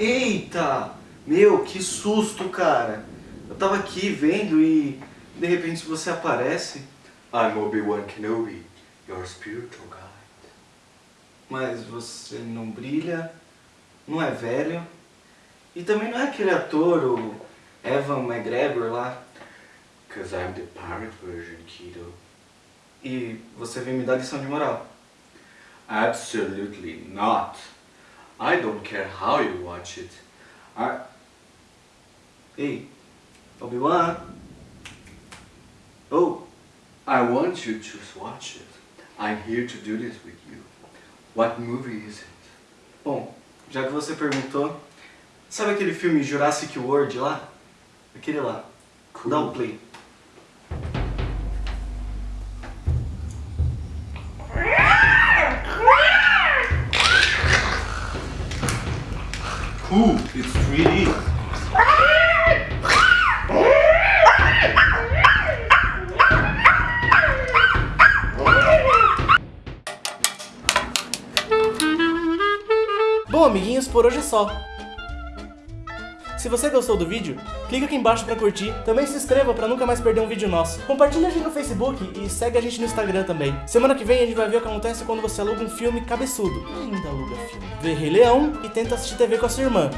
Eita! Meu, que susto, cara. Eu tava aqui vendo e de repente você aparece. I'm Obi-Wan Kenobi, your spiritual guide. Mas você não brilha, não é velho. E também não é aquele ator, o Evan McGregor lá. Cause I'm the pirate version, kiddo. E você vem me dar lição de moral. Absolutely not. I don't care how you watch it. I... Ei, Obi-Wan. Oh, I want you to watch it. I'm here to do this with you. What movie is it? bom, já que você perguntou, sabe aquele filme Jurassic World lá? Aquele lá. Cool. Dá um play. Cool, it's 3D. Bom, amiguinhos, por hoje é só. Se você gostou do vídeo, clica aqui embaixo pra curtir. Também se inscreva pra nunca mais perder um vídeo nosso. Compartilha a gente no Facebook e segue a gente no Instagram também. Semana que vem a gente vai ver o que acontece quando você aluga um filme cabeçudo. Ainda aluga filme. Vê Rei Leão e tenta assistir TV com a sua irmã.